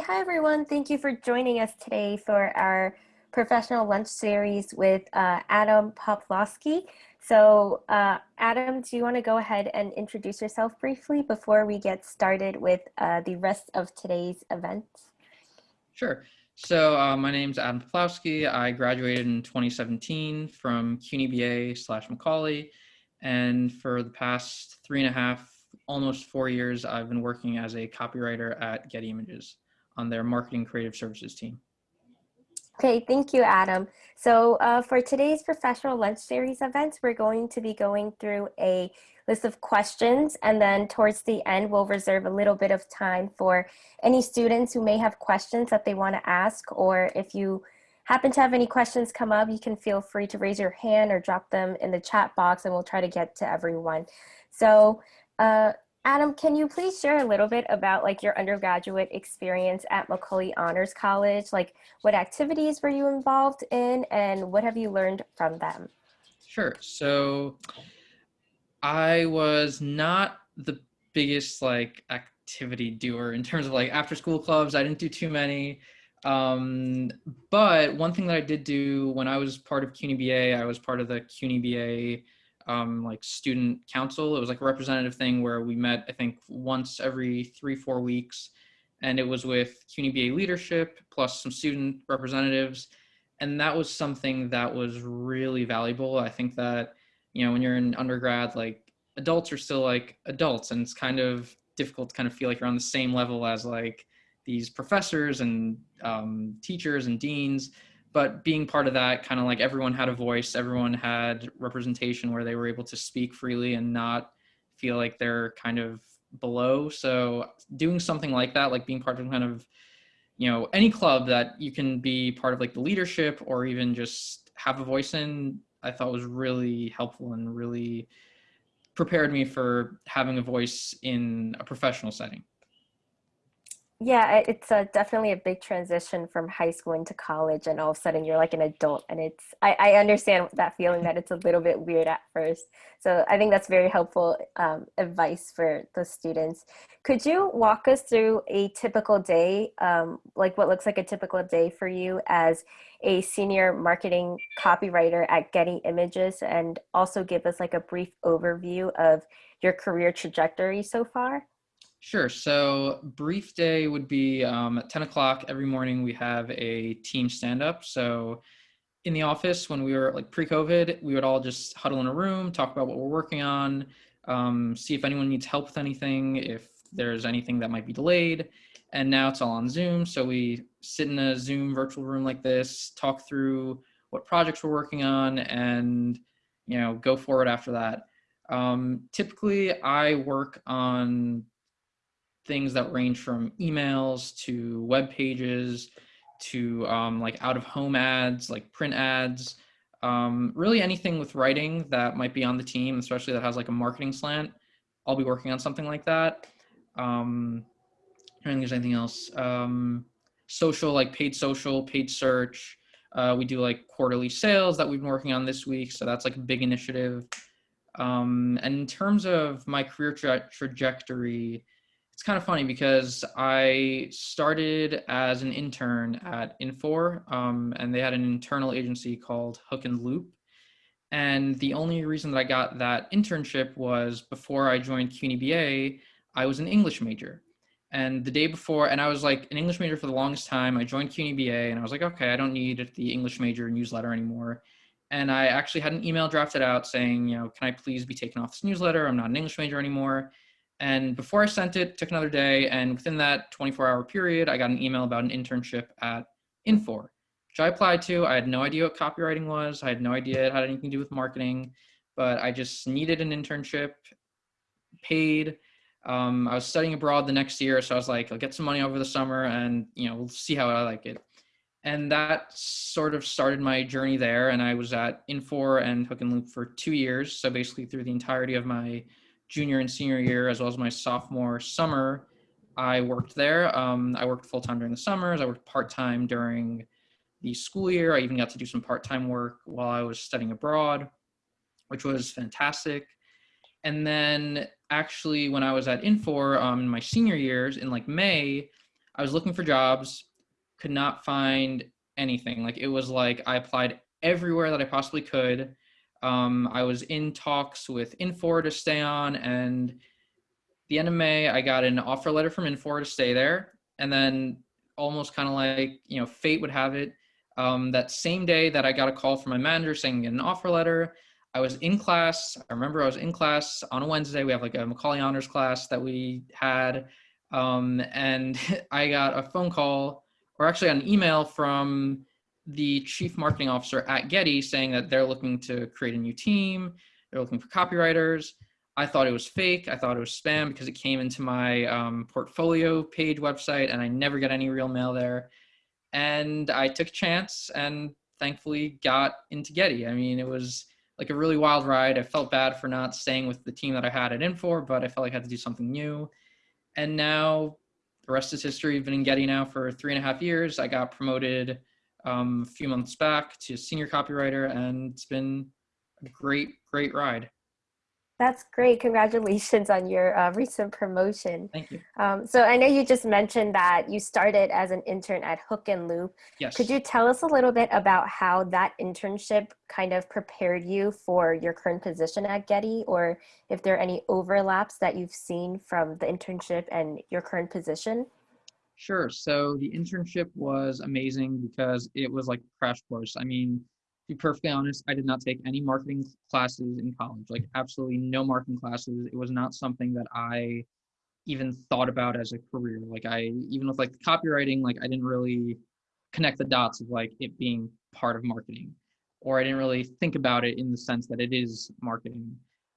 Hi, everyone. Thank you for joining us today for our professional lunch series with uh, Adam Poplawski. So uh, Adam, do you want to go ahead and introduce yourself briefly before we get started with uh, the rest of today's event? Sure. So uh, my name is Adam Poplawski. I graduated in 2017 from CUNY BA slash Macaulay. And for the past three and a half, almost four years, I've been working as a copywriter at Getty Images on their marketing creative services team. Okay, thank you, Adam. So uh, for today's professional lunch series events, we're going to be going through a list of questions and then towards the end, we'll reserve a little bit of time for any students who may have questions that they want to ask or if you happen to have any questions come up, you can feel free to raise your hand or drop them in the chat box and we'll try to get to everyone. So uh, Adam, can you please share a little bit about like your undergraduate experience at Macaulay Honors College? Like what activities were you involved in and what have you learned from them? Sure. So I was not the biggest like activity doer in terms of like after school clubs. I didn't do too many. Um, but one thing that I did do when I was part of CUNY BA, I was part of the CUNY BA um, like student council. It was like a representative thing where we met, I think, once every three, four weeks. And it was with CUNY BA leadership plus some student representatives. And that was something that was really valuable. I think that, you know, when you're in undergrad, like adults are still like adults and it's kind of difficult to kind of feel like you're on the same level as like these professors and um, teachers and deans but being part of that kind of like everyone had a voice everyone had representation where they were able to speak freely and not feel like they're kind of below. So doing something like that like being part of kind of you know any club that you can be part of like the leadership or even just have a voice in i thought was really helpful and really prepared me for having a voice in a professional setting yeah, it's a, definitely a big transition from high school into college, and all of a sudden you're like an adult, and it's I, I understand that feeling that it's a little bit weird at first. So I think that's very helpful um, advice for the students. Could you walk us through a typical day, um, like what looks like a typical day for you as a senior marketing copywriter at Getty Images, and also give us like a brief overview of your career trajectory so far? Sure. So brief day would be um, at 10 o'clock every morning. We have a team stand up. So in the office, when we were like pre-COVID, we would all just huddle in a room, talk about what we're working on, um, see if anyone needs help with anything, if there's anything that might be delayed. And now it's all on Zoom. So we sit in a Zoom virtual room like this, talk through what projects we're working on, and you know go forward after that. Um, typically, I work on things that range from emails to web pages to um, like out of home ads, like print ads, um, really anything with writing that might be on the team, especially that has like a marketing slant. I'll be working on something like that. Um, I don't think there's anything else. Um, social, like paid social, paid search. Uh, we do like quarterly sales that we've been working on this week. So that's like a big initiative. Um, and in terms of my career tra trajectory, it's kind of funny because I started as an intern at Infor, um, and they had an internal agency called Hook and Loop. And the only reason that I got that internship was before I joined CUNY BA, I was an English major. And the day before, and I was like an English major for the longest time. I joined CUNY BA and I was like, okay, I don't need the English major newsletter anymore. And I actually had an email drafted out saying, you know, can I please be taken off this newsletter? I'm not an English major anymore. And before I sent it, took another day. And within that 24 hour period, I got an email about an internship at Infor, which I applied to. I had no idea what copywriting was. I had no idea it had anything to do with marketing, but I just needed an internship, paid. Um, I was studying abroad the next year. So I was like, I'll get some money over the summer and, you know, we'll see how I like it. And that sort of started my journey there. And I was at Infor and Hook and Loop for two years. So basically through the entirety of my junior and senior year, as well as my sophomore summer, I worked there. Um, I worked full time during the summers. I worked part time during the school year. I even got to do some part time work while I was studying abroad, which was fantastic. And then, actually, when I was at Infor um, in my senior years, in like May, I was looking for jobs, could not find anything. Like it was like I applied everywhere that I possibly could. Um, I was in talks with Infor to stay on, and the end of May, I got an offer letter from Infor to stay there. And then, almost kind of like you know, fate would have it, um, that same day that I got a call from my manager saying an offer letter, I was in class. I remember I was in class on a Wednesday. We have like a Macaulay Honors class that we had. Um, and I got a phone call, or actually an email from the chief marketing officer at Getty saying that they're looking to create a new team. They're looking for copywriters. I thought it was fake. I thought it was spam because it came into my um, portfolio page website and I never got any real mail there. And I took a chance and thankfully got into Getty. I mean, it was like a really wild ride. I felt bad for not staying with the team that I had it in for, but I felt like I had to do something new. And now the rest is history. I've been in Getty now for three and a half years. I got promoted um, a few months back to senior copywriter, and it's been a great, great ride. That's great. Congratulations on your uh, recent promotion. Thank you. Um, so I know you just mentioned that you started as an intern at Hook and Loop. Yes. Could you tell us a little bit about how that internship kind of prepared you for your current position at Getty or if there are any overlaps that you've seen from the internship and your current position? Sure. So the internship was amazing because it was like crash course. I mean, to be perfectly honest, I did not take any marketing classes in college, like absolutely no marketing classes. It was not something that I even thought about as a career. Like I, even with like copywriting, like I didn't really connect the dots of like it being part of marketing, or I didn't really think about it in the sense that it is marketing.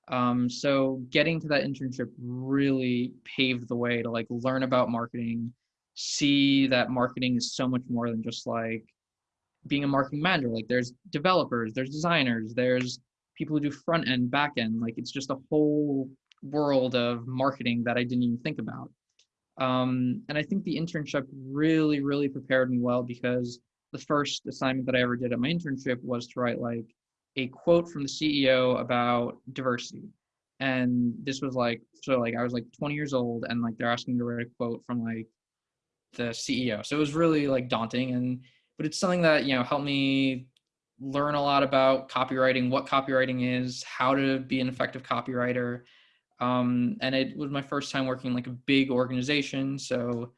Um, so getting to that internship really paved the way to like learn about marketing, see that marketing is so much more than just like being a marketing manager. Like there's developers, there's designers, there's people who do front end, back end. Like it's just a whole world of marketing that I didn't even think about. Um, and I think the internship really, really prepared me well because the first assignment that I ever did at my internship was to write like a quote from the CEO about diversity. And this was like, so like I was like 20 years old and like they're asking me to write a quote from like the CEO. So it was really like daunting and but it's something that, you know, helped me learn a lot about copywriting, what copywriting is, how to be an effective copywriter. Um, and it was my first time working like a big organization. So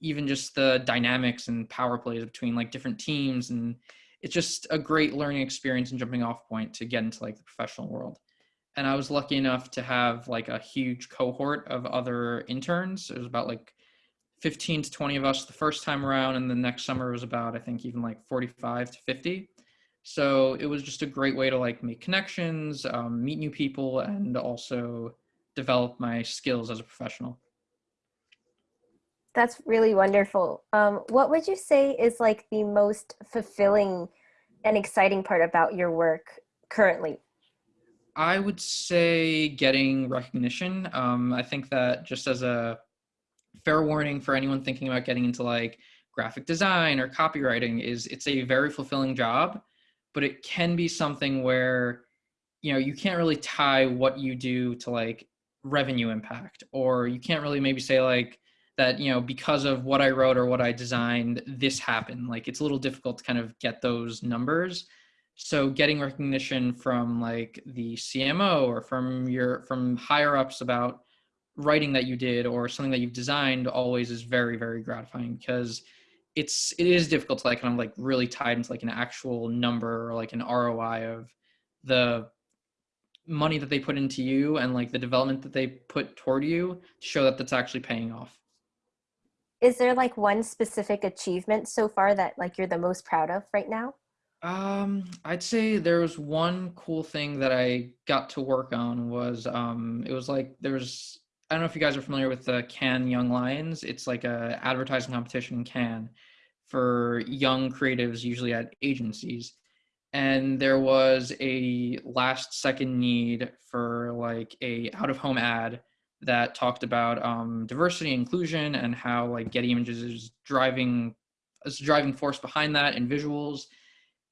even just the dynamics and power plays between like different teams and it's just a great learning experience and jumping off point to get into like the professional world. And I was lucky enough to have like a huge cohort of other interns. It was about like 15 to 20 of us the first time around and the next summer was about i think even like 45 to 50 so it was just a great way to like make connections um, meet new people and also develop my skills as a professional. That's really wonderful. Um, what would you say is like the most fulfilling and exciting part about your work currently? I would say getting recognition. Um, i think that just as a fair warning for anyone thinking about getting into like graphic design or copywriting is it's a very fulfilling job but it can be something where you know you can't really tie what you do to like revenue impact or you can't really maybe say like that you know because of what i wrote or what i designed this happened. Like it's a little difficult to kind of get those numbers. So getting recognition from like the cmo or from your from higher ups about writing that you did or something that you've designed always is very very gratifying because it's it is difficult to like kind of like really tied into like an actual number or like an ROI of the money that they put into you and like the development that they put toward you to show that that's actually paying off. Is there like one specific achievement so far that like you're the most proud of right now? Um, I'd say there was one cool thing that I got to work on was um it was like there was I don't know if you guys are familiar with the Cannes Young Lions. It's like a advertising competition in Cannes for young creatives, usually at agencies. And there was a last second need for like a out of home ad that talked about um, diversity inclusion and how like Getty Images is driving is driving force behind that and visuals.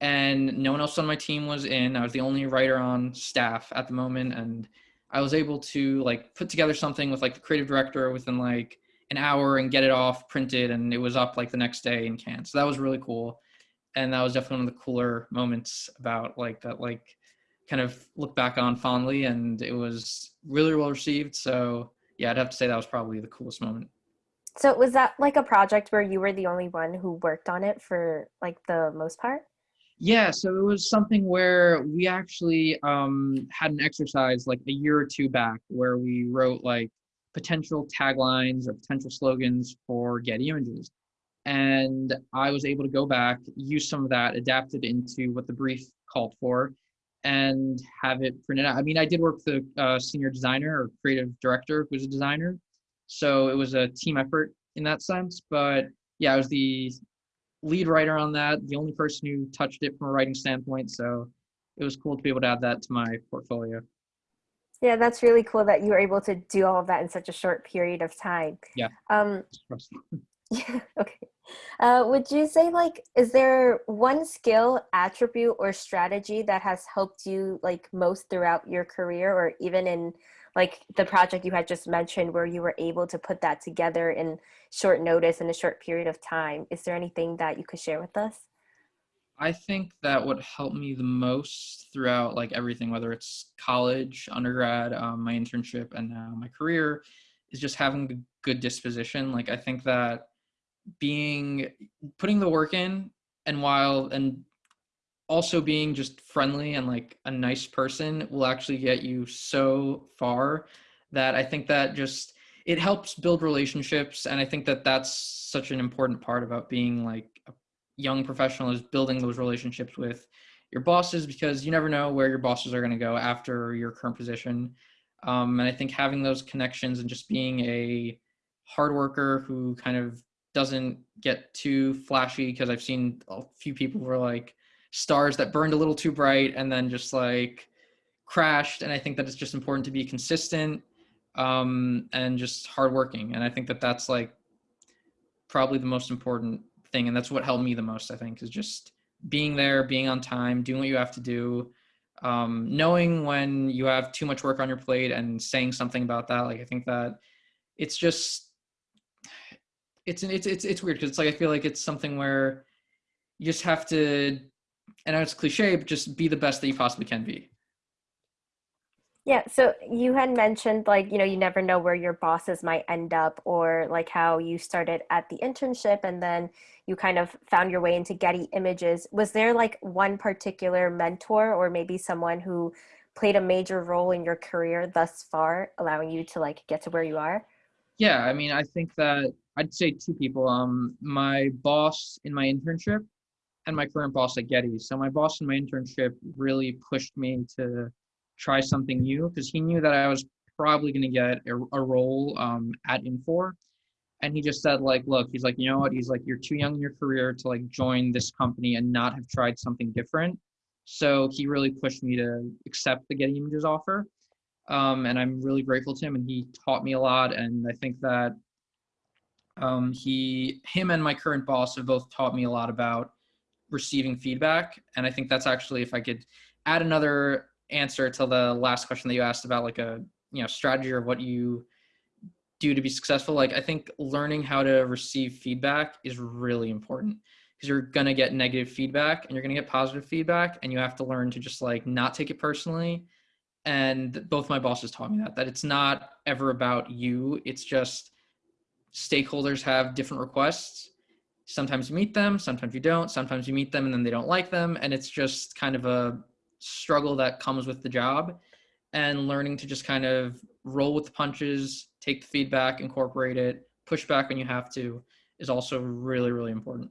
And no one else on my team was in. I was the only writer on staff at the moment, and I was able to like put together something with like the creative director within like an hour and get it off printed and it was up like the next day in Cannes so that was really cool. And that was definitely one of the cooler moments about like that like kind of look back on fondly and it was really well received. So yeah i'd have to say that was probably the coolest moment. So was that like a project where you were the only one who worked on it for like the most part yeah so it was something where we actually um, had an exercise like a year or two back where we wrote like potential taglines or potential slogans for Getty Images and I was able to go back, use some of that, adapt it into what the brief called for, and have it printed out. I mean, I did work with a uh, senior designer or creative director who was a designer, so it was a team effort in that sense. But yeah, I was the lead writer on that, the only person who touched it from a writing standpoint. So it was cool to be able to add that to my portfolio. Yeah, that's really cool that you were able to do all of that in such a short period of time. Yeah. Um, yeah. Okay. Uh, would you say like, is there one skill, attribute, or strategy that has helped you like most throughout your career, or even in like the project you had just mentioned, where you were able to put that together in short notice in a short period of time? Is there anything that you could share with us? I think that what helped me the most throughout like everything, whether it's college, undergrad, um, my internship, and now my career, is just having a good disposition. Like I think that being putting the work in and while and also being just friendly and like a nice person will actually get you so far that I think that just it helps build relationships and I think that that's such an important part about being like a young professional is building those relationships with your bosses because you never know where your bosses are going to go after your current position. Um, and I think having those connections and just being a hard worker who kind of doesn't get too flashy because I've seen a few people who are like stars that burned a little too bright and then just like crashed. And I think that it's just important to be consistent um, and just hardworking. And I think that that's like probably the most important thing. And that's what helped me the most, I think, is just being there, being on time, doing what you have to do. Um, knowing when you have too much work on your plate and saying something about that. Like, I think that it's just it's it's it's it's weird because it's like I feel like it's something where you just have to, and it's cliche, but just be the best that you possibly can be. Yeah, so you had mentioned like, you know, you never know where your bosses might end up or like how you started at the internship and then you kind of found your way into Getty Images. Was there like one particular mentor or maybe someone who played a major role in your career thus far, allowing you to like get to where you are? Yeah, I mean, I think that I'd say two people. Um, my boss in my internship and my current boss at Getty. So my boss in my internship really pushed me to try something new because he knew that I was probably going to get a, a role um, at Infor. And he just said, like, look, he's like, you know what? He's like, you're too young in your career to like join this company and not have tried something different. So he really pushed me to accept the Getty Images offer. Um, and I'm really grateful to him. And he taught me a lot. And I think that um, he, him, and my current boss have both taught me a lot about receiving feedback, and I think that's actually if I could add another answer to the last question that you asked about like a you know strategy or what you do to be successful like i think learning how to receive feedback is really important. Because you're going to get negative feedback and you're going to get positive feedback and you have to learn to just like not take it personally. And both my bosses taught me that that it's not ever about you. It's just stakeholders have different requests. Sometimes you meet them, sometimes you don't. Sometimes you meet them and then they don't like them. And it's just kind of a struggle that comes with the job and learning to just kind of roll with the punches, take the feedback, incorporate it, push back when you have to is also really, really important.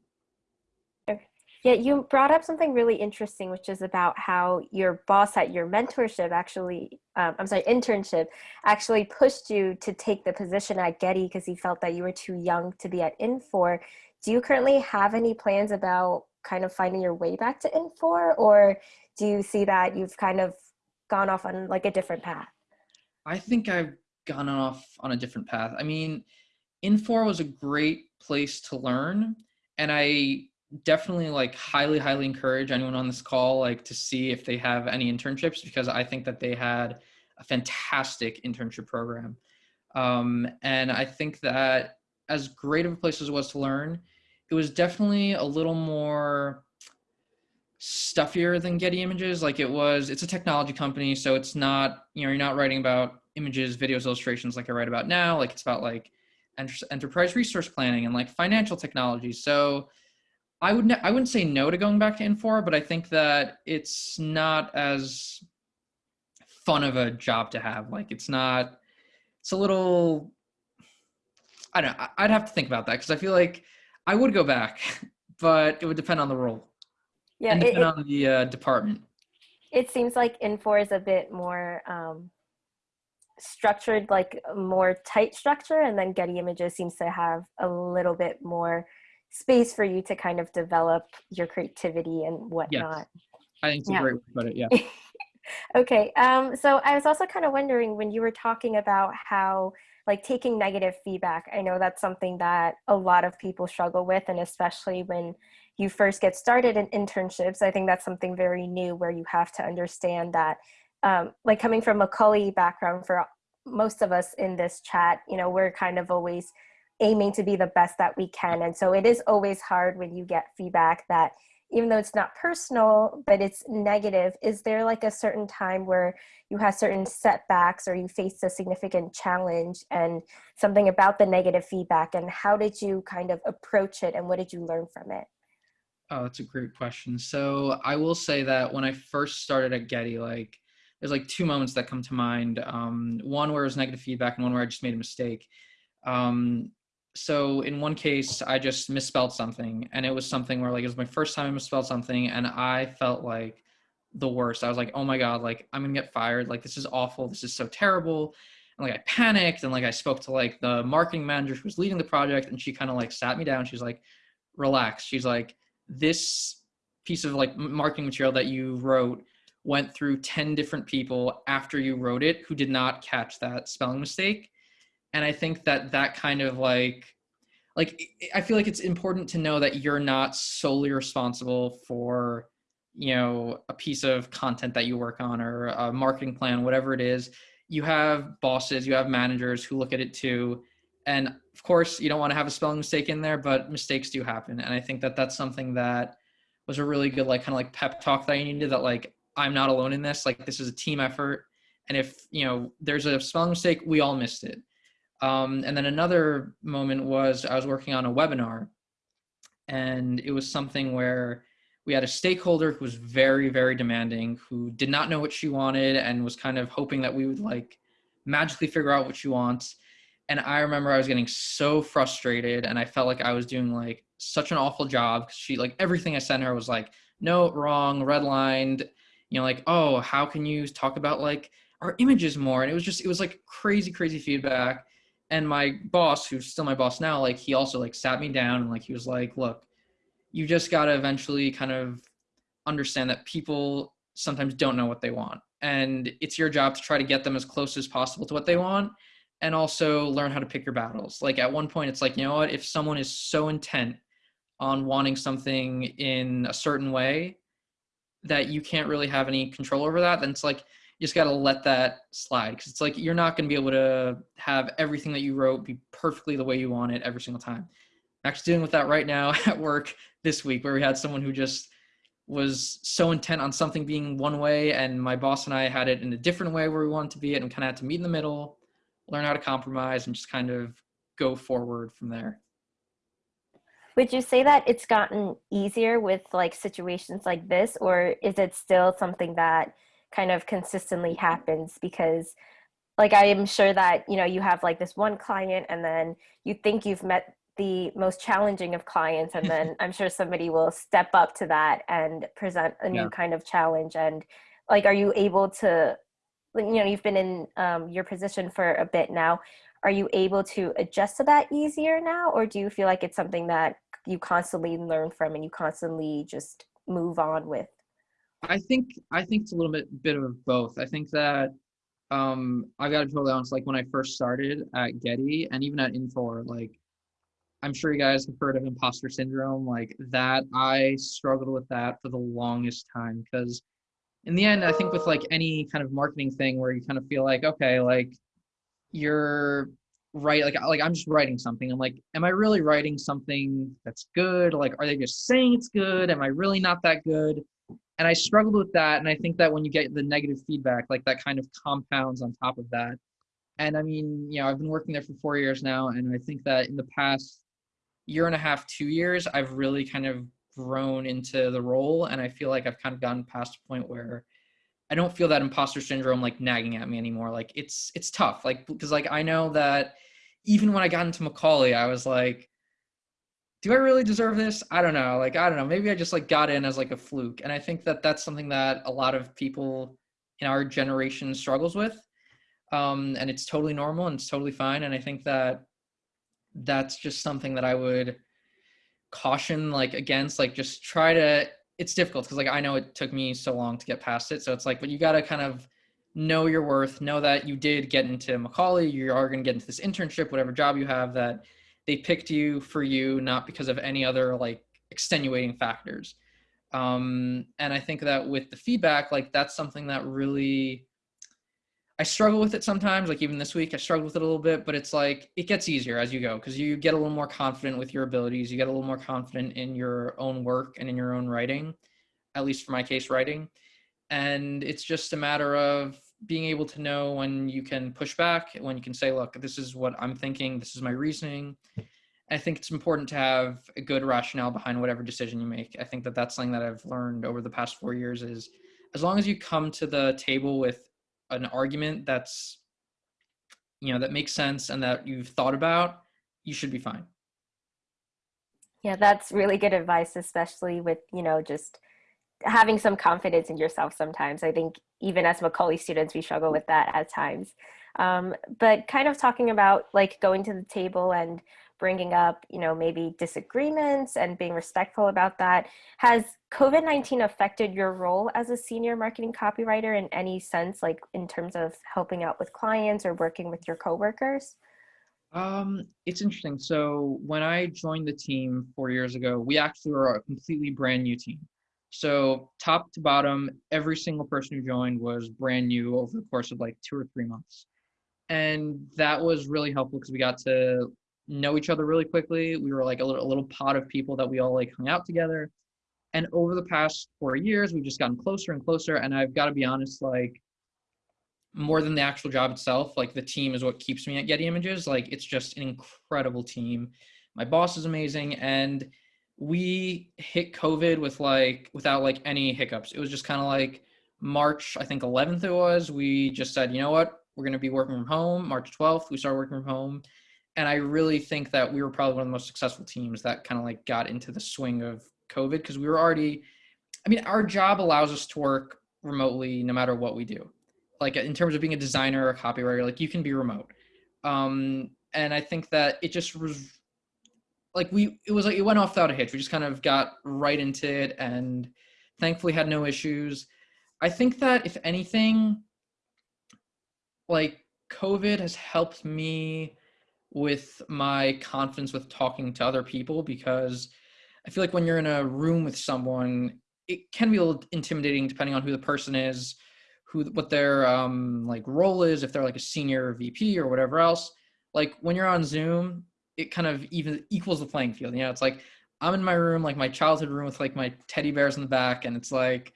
Yeah, you brought up something really interesting, which is about how your boss at your mentorship actually, um, I'm sorry, internship, actually pushed you to take the position at Getty because he felt that you were too young to be at Infor. Do you currently have any plans about kind of finding your way back to Infor, or do you see that you've kind of gone off on like a different path? I think I've gone off on a different path. I mean, Infor was a great place to learn, and I definitely like highly highly encourage anyone on this call like to see if they have any internships because i think that they had a fantastic internship program um, and i think that as great of a place as it was to learn, it was definitely a little more stuffier than Getty Images. Like it was, it's a technology company, so it's not, you know, you're not writing about images, videos, illustrations like I write about now. Like it's about like enter- enterprise resource planning and like financial technology. So I would I wouldn't say no to going back to Infor, but I think that it's not as fun of a job to have. Like it's not. It's a little. I don't. know. I'd have to think about that because I feel like I would go back, but it would depend on the role. Yeah, and it, depend it, on the uh, department. it seems like Infor is a bit more um, structured, like more tight structure, and then Getty Images seems to have a little bit more space for you to kind of develop your creativity and Yes, whatnot. I think it's a great way to put it. Yeah. Okay, um, so I was also kind of wondering when you were talking about how, like, taking negative feedback, I know that's something that a lot of people struggle with, and especially when you first get started in internships, I think that's something very new where you have to understand that, um, like, coming from a Macaulay background for most of us in this chat, you know, we're kind of always aiming to be the best that we can. And so it is always hard when you get feedback that even though it's not personal, but it's negative, is there like a certain time where you had certain setbacks or you faced a significant challenge and something about the negative feedback? And how did you kind of approach it and what did you learn from it? Oh, that's a great question. So I will say that when I first started at Getty, like there's like two moments that come to mind. Um, one where it was negative feedback, and one where I just made a mistake. Um, so in one case, I just misspelled something, and it was something where like it was my first time I misspelled something, and I felt like the worst. I was like, oh my god, like I'm gonna get fired. Like this is awful. This is so terrible. And like I panicked, and like I spoke to like the marketing manager who was leading the project, and she kind of like sat me down. She's like, relax. She's like, this piece of like marketing material that you wrote went through 10 different people after you wrote it who did not catch that spelling mistake and i think that that kind of like like i feel like it's important to know that you're not solely responsible for you know a piece of content that you work on or a marketing plan whatever it is. You have bosses you have managers who look at it too. And of course you don't want to have a spelling mistake in there but mistakes do happen. And i think that that's something that was a really good like kind of like pep talk that you needed that like i'm not alone in this. Like this is a team effort. And if you know there's a spelling mistake we all missed it um, and then another moment was i was working on a webinar and it was something where we had a stakeholder who was very very demanding who did not know what she wanted and was kind of hoping that we would like magically figure out what she wants. And i remember i was getting so frustrated and i felt like i was doing like such an awful job 'cause she like everything i sent her was like no wrong redlined you know like oh how can you talk about like our images more? And it was just it was like crazy crazy feedback and my boss who's still my boss now like he also like sat me down and like he was like look you just got to eventually kind of understand that people sometimes don't know what they want and it's your job to try to get them as close as possible to what they want and also learn how to pick your battles. Like at one point it's like you know what? If someone is so intent on wanting something in a certain way that you can't really have any control over that then it's like you just got to let that slide because it's like you're not going to be able to have everything that you wrote be perfectly the way you want it every single time. I'm actually dealing with that right now at work this week where we had someone who just was so intent on something being one way and my boss and i had it in a different way where we wanted to be it and kind of had to meet in the middle learn how to compromise and just kind of go forward from there. Would you say that it's gotten easier with like situations like this, or is it still something that kind of consistently happens? Because like I am sure that you know you have like this one client, and then you think you've met the most challenging of clients, and then I'm sure somebody will step up to that and present a new Yeah. kind of challenge. And like, are you able to? You know, you've been in um, your position for a bit now. Are you able to adjust to that easier now, or do you feel like it's something that you constantly learn from and you constantly just move on with. I think I think it's a little bit bit of both. I think that um I got to be totally honest. Like when I first started at Getty and even at Infor, like I'm sure you guys have heard of imposter syndrome. Like that, I struggled with that for the longest time because in the end, I think with like any kind of marketing thing where you kind of feel like okay, like you're write like like I'm just writing something. I'm like, am I really writing something that's good? Like, are they just saying it's good? Am I really not that good? And I struggled with that. And I think that when you get the negative feedback, like that kind of compounds on top of that. And I mean, you know, I've been working there for four years now, and I think that in the past year and a half, two years, I've really kind of grown into the role, and I feel like I've kind of gotten past a point where I don't feel that imposter syndrome like nagging at me anymore. Like it's it's tough. Like because like I know that even when I got into Macaulay, I was like, do I really deserve this? I don't know. Like I don't know. Maybe I just like got in as like a fluke. And I think that that's something that a lot of people in our generation struggles with. Um, and it's totally normal and it's totally fine. And I think that that's just something that I would caution like against. Like just try to it's difficult because like I know it took me so long to get past it. So it's like, but you got to kind of know your worth, know that you did get into Macaulay, you are going to get into this internship, whatever job you have, that they picked you for you, not because of any other like extenuating factors. Um, and I think that with the feedback, like that's something that really I struggle with it sometimes, like even this week, I struggled with it a little bit, but it's like it gets easier as you go because you get a little more confident with your abilities. You get a little more confident in your own work and in your own writing, at least for my case, writing. And it's just a matter of being able to know when you can push back, when you can say, look, this is what I'm thinking, this is my reasoning. I think it's important to have a good rationale behind whatever decision you make. I think that that's something that I've learned over the past four years is as long as you come to the table with an argument that's you know that makes sense and that you've thought about you should be fine yeah that's really good advice especially with you know just having some confidence in yourself sometimes i think even as macaulay students we struggle with that at times um, but kind of talking about like going to the table and bringing up, you know, maybe disagreements and being respectful about that. Has COVID-19 affected your role as a senior marketing copywriter in any sense, like in terms of helping out with clients or working with your coworkers? Um, it's interesting. So when I joined the team four years ago, we actually were a completely brand new team. So top to bottom, every single person who joined was brand new over the course of like two or three months. And that was really helpful because we got to know each other really quickly. We were like a little, a little pot of people that we all like hung out together. And over the past four years, we've just gotten closer and closer. And I've got to be honest, like more than the actual job itself, like the team is what keeps me at Getty Images. Like it's just an incredible team. My boss is amazing. And we hit COVID with like, without like any hiccups. It was just kind of like March, I think 11th it was. We just said, you know what? We're going to be working from home. March 12th, we started working from home and I really think that we were probably one of the most successful teams that kind of like got into the swing of COVID because we were already, I mean, our job allows us to work remotely no matter what we do. Like in terms of being a designer or a copywriter, like you can be remote. Um, and I think that it just was like we, it was like it went off without a hitch. We just kind of got right into it and thankfully had no issues. I think that if anything, like COVID has helped me with my confidence with talking to other people because I feel like when you're in a room with someone, it can be a little intimidating depending on who the person is, who what their um like role is, if they're like a senior VP or whatever else. Like when you're on Zoom, it kind of even equals the playing field. You know, it's like I'm in my room, like my childhood room with like my teddy bears in the back, and it's like,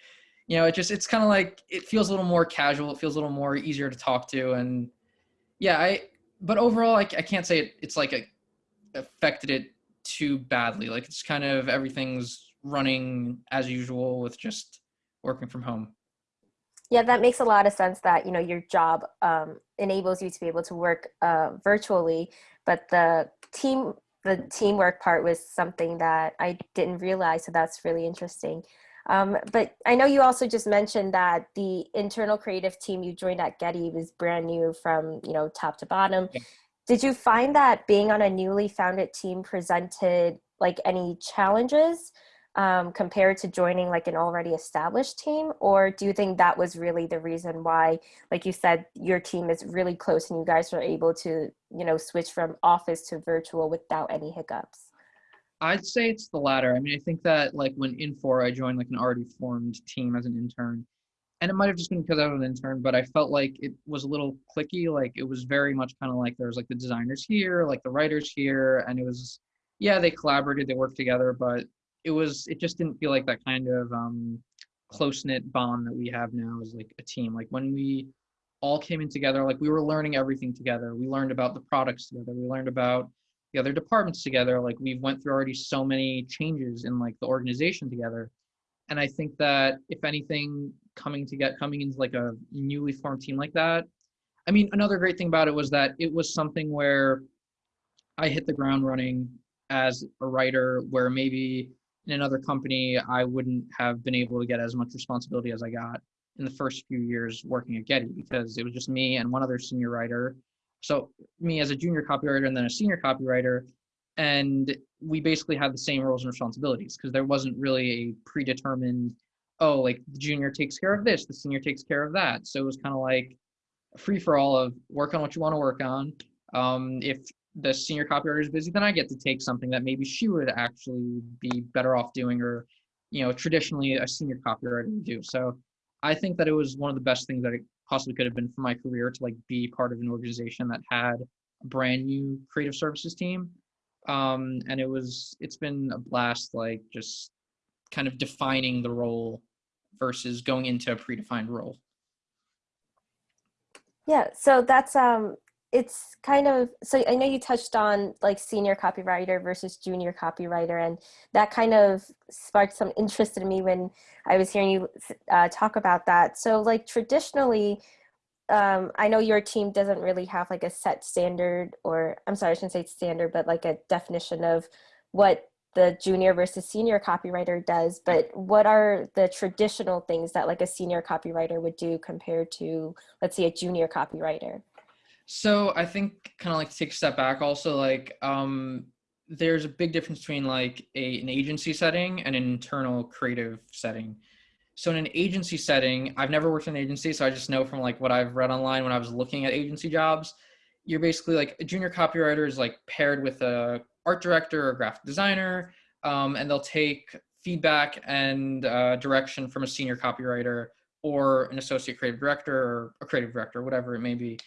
you know, it just it's kind of like it feels a little more casual. It feels a little more easier to talk to, and yeah, I but overall, I, I can't say it, it's like a, affected it too badly. Like it's kind of everything's running as usual with just working from home. Yeah, that makes a lot of sense that, you know, your job um, enables you to be able to work uh, virtually, but the team, the teamwork part was something that I didn't realize. So that's really interesting. Um, but I know you also just mentioned that the internal creative team you joined at Getty was brand new from, you know, top to bottom. Yeah. Did you find that being on a newly founded team presented like any challenges um, compared to joining like an already established team? Or do you think that was really the reason why, like you said, your team is really close and you guys were able to, you know, switch from office to virtual without any hiccups? I'd say it's the latter. I mean, I think that like when Infor, I joined like an already formed team as an intern, and it might have just been because I was an intern, but I felt like it was a little clicky. Like it was very much kind of like there was like the designers here, like the writers here, and it was yeah they collaborated, they worked together, but it was it just didn't feel like that kind of um, close knit bond that we have now as like a team. Like when we all came in together, like we were learning everything together. We learned about the products together. We learned about the other departments together. Like we've went through already so many changes in like the organization together. And I think that if anything, coming to get coming into like a newly formed team like that, I mean, another great thing about it was that it was something where I hit the ground running as a writer, where maybe in another company I wouldn't have been able to get as much responsibility as I got in the first few years working at Getty because it was just me and one other senior writer. So me as a junior copywriter and then a senior copywriter, and we basically had the same roles and responsibilities because there wasn't really a predetermined, oh, like the junior takes care of this, the senior takes care of that. So it was kind of like free for all of work on what you want to work on. Um, if the senior copywriter is busy, then I get to take something that maybe she would actually be better off doing, or you know, traditionally a senior copywriter would do. So I think that it was one of the best things that it possibly could have been for my career to like be part of an organization that had a brand new creative services team. Um, and it was it's been a blast like just kind of defining the role versus going into a predefined role. Yeah, so that's um it's kind of so i know you touched on like senior copywriter versus junior copywriter and that kind of sparked some interest in me when i was hearing you uh, talk about that. So like traditionally um, i know your team doesn't really have like a set standard or i'm sorry i shouldn't say standard but like a definition of what the junior versus senior copywriter does but what are the traditional things that like a senior copywriter would do compared to let's say a junior copywriter so I think kind of like take a step back also like um there's a big difference between like a an agency setting and an internal creative setting. So in an agency setting, I've never worked in an agency, so I just know from like what I've read online when I was looking at agency jobs, you're basically like a junior copywriter is like paired with a art director or graphic designer, um, and they'll take feedback and uh, direction from a senior copywriter or an associate creative director or a creative director, whatever it may be.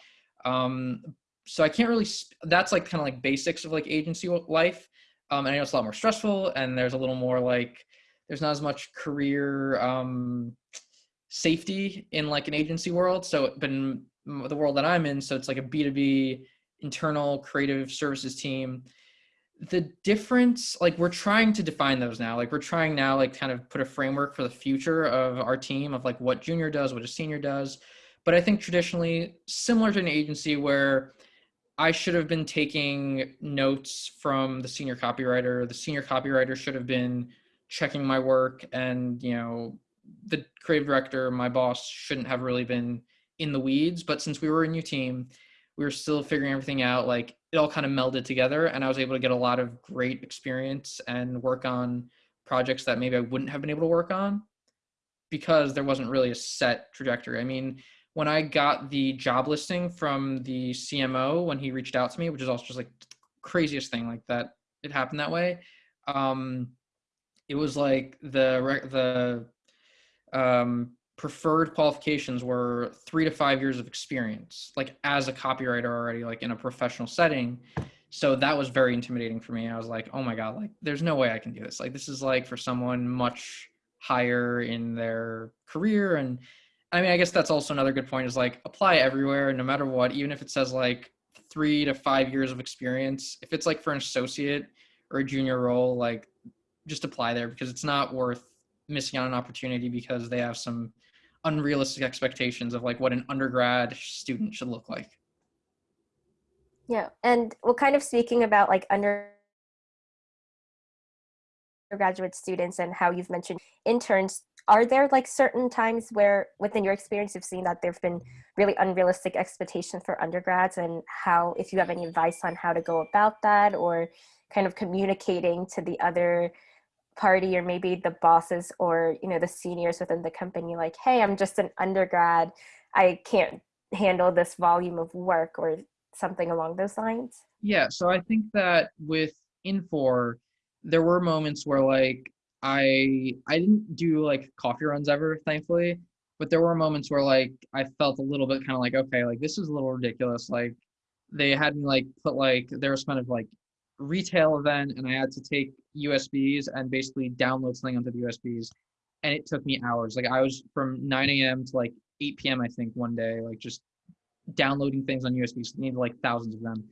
Um, so I can't really, that's like kind of like basics of like agency life. Um, and I know it's a lot more stressful and there's a little more like, there's not as much career um, safety in like an agency world. So, but in the world that I'm in, so it's like a B2B internal creative services team. The difference, like we're trying to define those now. Like we're trying now, like kind of put a framework for the future of our team of like what junior does, what a senior does. But I think traditionally, similar to an agency where I should have been taking notes from the senior copywriter, the senior copywriter should have been checking my work, and you know, the creative director, my boss, shouldn't have really been in the weeds. But since we were a new team, we were still figuring everything out. Like it all kind of melded together, and I was able to get a lot of great experience and work on projects that maybe I wouldn't have been able to work on because there wasn't really a set trajectory. I mean, when I got the job listing from the CMO when he reached out to me, which is also just like craziest thing like that. It happened that way. Um, it was like the the um, preferred qualifications were three to five years of experience, like as a copywriter already, like in a professional setting. So that was very intimidating for me. I was like, oh my god, like there's no way I can do this. Like this is like for someone much higher in their career and I mean, I guess that's also another good point is like apply everywhere, no matter what, even if it says like three to five years of experience. If it's like for an associate or a junior role, like just apply there because it's not worth missing out on an opportunity because they have some unrealistic expectations of like what an undergrad student should look like. Yeah, and well, kind of speaking about like under undergraduate students and how you've mentioned interns are there like certain times where within your experience you've seen that there have been really unrealistic expectations for undergrads and how if you have any advice on how to go about that or kind of communicating to the other party or maybe the bosses or you know the seniors within the company like hey i'm just an undergrad. I can't handle this volume of work or something along those lines? Yeah so i think that with Infor there were moments where like I I didn't do like coffee runs ever, thankfully. but there were moments where like I felt a little bit kind of like, okay, like this is a little ridiculous. Like they had me like put like there was kind of like retail event and I had to take USBs and basically download something onto the USBs. And it took me hours. Like I was from 9 a.m. to like 8 p.m. I think one day, like just downloading things on USBs. Needed like thousands of them.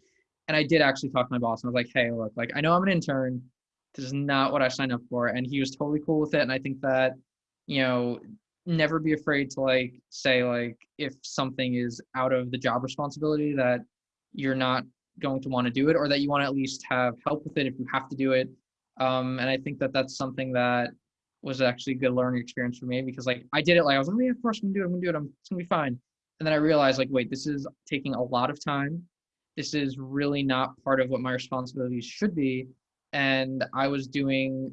And I did actually talk to my boss and I was like, hey, look, like I know I'm an intern. This is not what I signed up for. And he was totally cool with it. And I think that, you know, never be afraid to like say like if something is out of the job responsibility that you're not going to want to do it or that you want to at least have help with it if you have to do it um, and i think that that's something that was actually a good learning experience for me because like i did it like i was like oh, yeah of course i'm gonna do it i'm gonna do it i'm it's gonna be fine and then i realized like wait this is taking a lot of time this is really not part of what my responsibilities should be and i was doing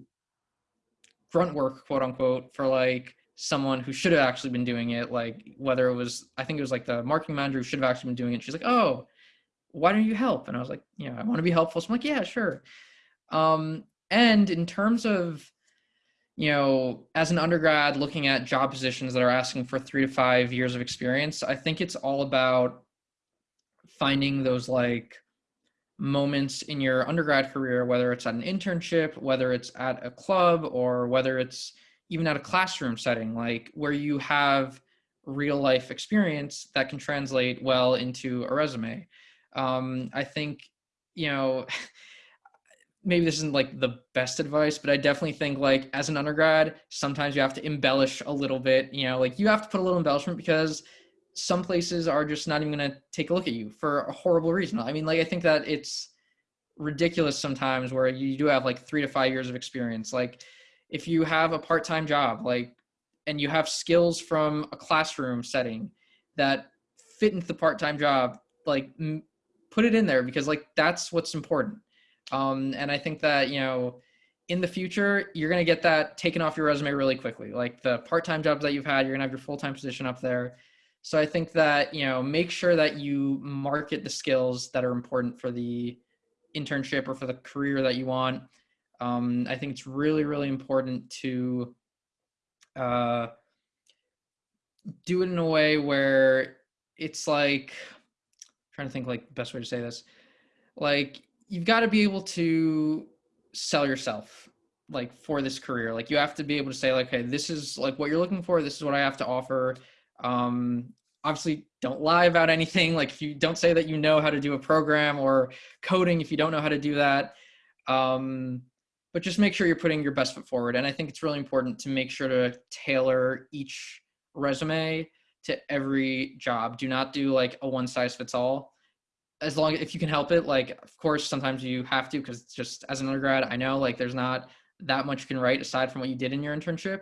grunt work quote unquote for like someone who should have actually been doing it like whether it was i think it was like the marketing manager who should have actually been doing it she's like oh why don't you help? And I was like, you know, I want to be helpful. So I'm like, yeah, sure. Um, and in terms of, you know, as an undergrad looking at job positions that are asking for three to five years of experience, I think it's all about finding those like moments in your undergrad career, whether it's at an internship, whether it's at a club, or whether it's even at a classroom setting, like where you have real life experience that can translate well into a resume. Um, I think, you know, maybe this isn't like the best advice, but I definitely think like as an undergrad, sometimes you have to embellish a little bit, you know, like you have to put a little embellishment because some places are just not even going to take a look at you for a horrible reason. I mean, like, I think that it's ridiculous sometimes where you do have like three to five years of experience. Like, if you have a part time job, like, and you have skills from a classroom setting that fit into the part time job, like, put it in there because like that's what's important. Um, and I think that you know in the future you're going to get that taken off your resume really quickly. Like the part-time jobs that you've had, you're going to have your full-time position up there. So I think that you know make sure that you market the skills that are important for the internship or for the career that you want. Um, I think it's really really important to uh, do it in a way where it's like trying to think like the best way to say this. Like you've got to be able to sell yourself like for this career. Like you have to be able to say like hey this is like what you're looking for. This is what i have to offer um obviously don't lie about anything like if you don't say that you know how to do a program or coding if you don't know how to do that um but just make sure you're putting your best foot forward and i think it's really important to make sure to tailor each resume to every job. Do not do like a one size fits all. As long if you can help it, like of course sometimes you have to because just as an undergrad, I know like there's not that much you can write aside from what you did in your internship,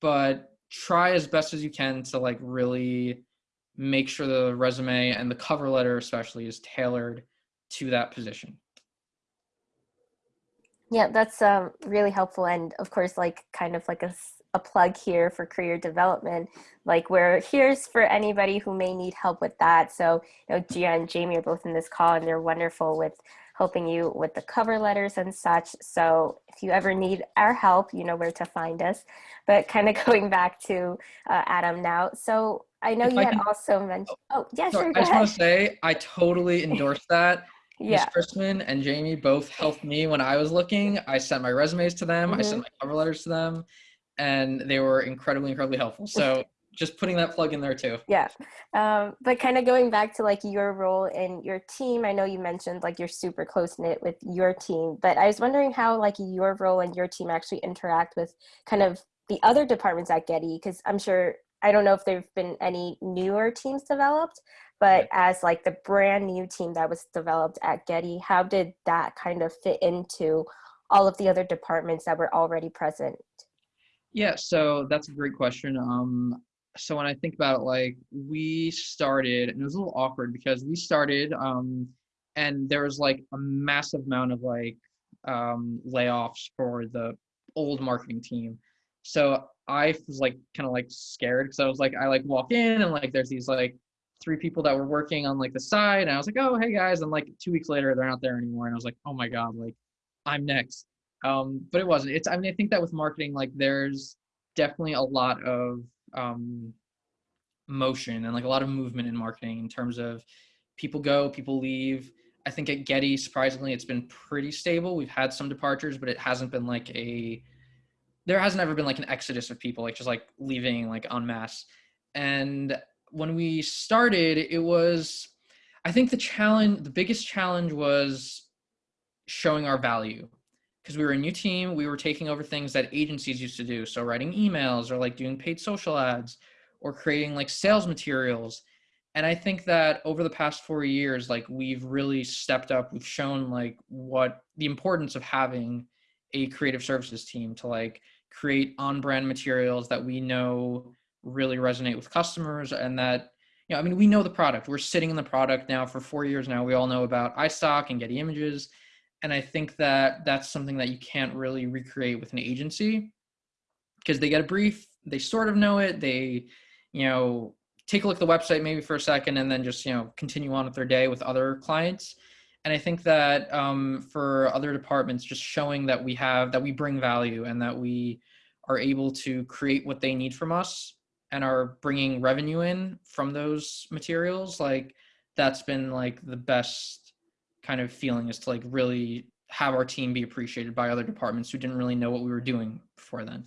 but try as best as you can to like really make sure the resume and the cover letter especially is tailored to that position. Yeah, that's um, really helpful. And of course, like kind of like a a plug here for career development. Like we're here's for anybody who may need help with that. So you know, Gia and Jamie are both in this call and they're wonderful with helping you with the cover letters and such. So if you ever need our help, you know where to find us. But kind of going back to uh, Adam now. So I know if you I had can, also mentioned, oh, yeah, sorry, sure. I just want to say, I totally endorse that. yeah. Ms. Christman and Jamie both helped me when I was looking. I sent my resumes to them. Mm-hmm. I sent my cover letters to them and they were incredibly, incredibly helpful. So just putting that plug in there too. Yeah. Um, but kind of going back to like your role in your team, I know you mentioned like you're super close knit with your team, but I was wondering how like your role and your team actually interact with kind of the other departments at Getty, because I'm sure, I don't know if there've been any newer teams developed, but as like the brand new team that was developed at Getty, how did that kind of fit into all of the other departments that were already present? Yeah, so that's a great question. Um, so when I think about it, like we started, and it was a little awkward because we started, um, and there was like a massive amount of like um, layoffs for the old marketing team. So I was like kind of like scared because I was like, I like walk in and like there's these like three people that were working on like the side, and I was like, oh hey guys, and like two weeks later they're not there anymore, and I was like, oh my god, like I'm next um, but it wasn't. It's I mean I think that with marketing, like there's definitely a lot of um, motion and like a lot of movement in marketing in terms of people go, people leave. I think at Getty, surprisingly, it's been pretty stable. We've had some departures, but it hasn't been like a there hasn't ever been like an exodus of people like just like leaving like en masse. And when we started, it was I think the challenge, the biggest challenge was showing our value because we were a new team. We were taking over things that agencies used to do. So writing emails or like doing paid social ads or creating like sales materials. And I think that over the past four years, like we've really stepped up. We've shown like what the importance of having a creative services team to like create on brand materials that we know really resonate with customers and that you know, I mean, we know the product. We're sitting in the product now for four years now. We all know about iStock and Getty Images. And I think that that's something that you can't really recreate with an agency because they get a brief, they sort of know it, they, you know, take a look at the website maybe for a second and then just, you know, continue on with their day with other clients. And I think that um, for other departments, just showing that we have, that we bring value and that we are able to create what they need from us and are bringing revenue in from those materials like that's been like the best kind of feeling is to like really have our team be appreciated by other departments who didn't really know what we were doing before then.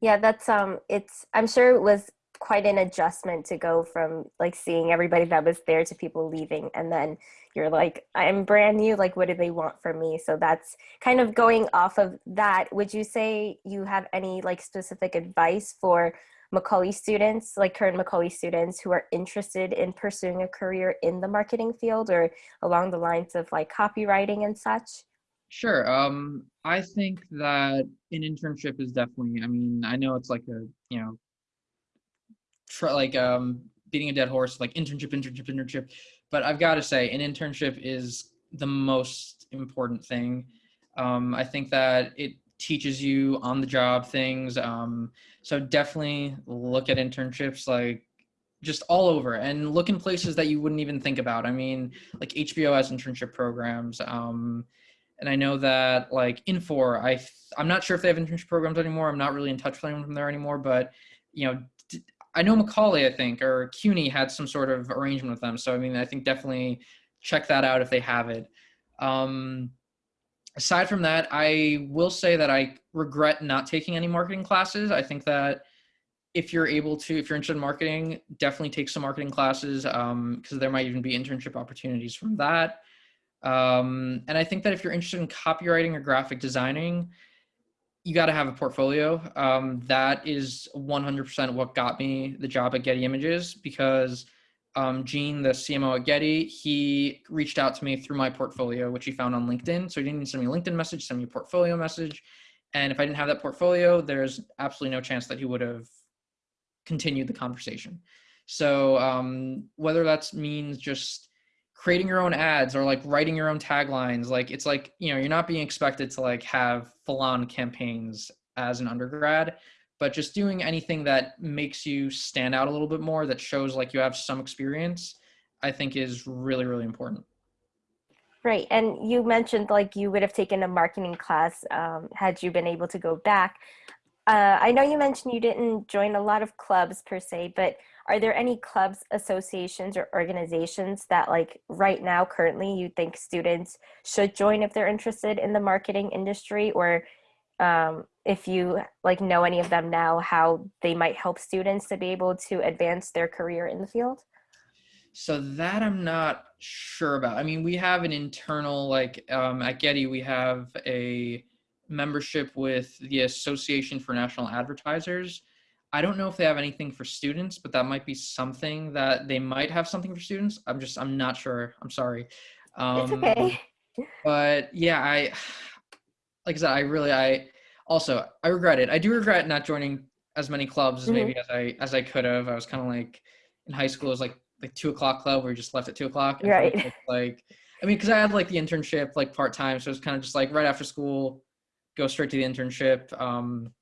Yeah that's um it's i'm sure it was quite an adjustment to go from like seeing everybody that was there to people leaving and then you're like i'm brand new like what do they want from me? So that's kind of going off of that. Would you say you have any like specific advice for macaulay students like current macaulay students who are interested in pursuing a career in the marketing field or along the lines of like copywriting and such Sure. Um, I think that an internship is definitely. I mean, I know it's like a you know tr- like um, beating a dead horse, like internship, internship, internship. But I've got to say, an internship is the most important thing. Um, I think that it teaches you on the job things. Um, so definitely look at internships like just all over and look in places that you wouldn't even think about. I mean, like HBO has internship programs. Um, and I know that like Infor, I I'm not sure if they have internship programs anymore. I'm not really in touch with anyone from there anymore, but you know, I know Macaulay, I think, or CUNY had some sort of arrangement with them. So I mean, I think definitely check that out if they have it. Um, aside from that, I will say that I regret not taking any marketing classes. I think that if you're able to, if you're interested in marketing, definitely take some marketing classes because um, there might even be internship opportunities from that. Um, and I think that if you're interested in copywriting or graphic designing, you got to have a portfolio. Um, that is 100% what got me the job at Getty Images because um, Gene, the CMO at Getty, he reached out to me through my portfolio, which he found on LinkedIn. So he didn't even send me a LinkedIn message, send me a portfolio message. And if I didn't have that portfolio, there's absolutely no chance that he would have continued the conversation. So um, whether that means just creating your own ads or like writing your own taglines like it's like you know you're not being expected to like have full on campaigns as an undergrad but just doing anything that makes you stand out a little bit more that shows like you have some experience i think is really really important Right, and you mentioned like you would have taken a marketing class um, had you been able to go back. Uh, I know you mentioned you didn't join a lot of clubs per se, but are there any clubs associations or organizations that like right now currently you think students should join if they're interested in the marketing industry or um, if you like know any of them now how they might help students to be able to advance their career in the field so that i'm not sure about i mean we have an internal like um, at getty we have a membership with the association for national advertisers I don't know if they have anything for students, but that might be something that they might have something for students. I'm just, I'm not sure. I'm sorry. Um, it's okay. But yeah, I, like I said, I really, I also, I regret it. I do regret not joining as many clubs as mm-hmm. maybe as I, as I could have. I was kind of like in high school, it was like, the two o'clock club where you just left at two o'clock. Right. Like, I mean, cause I had like the internship like part time. So it was kind of just like right after school, go straight to the internship. Um,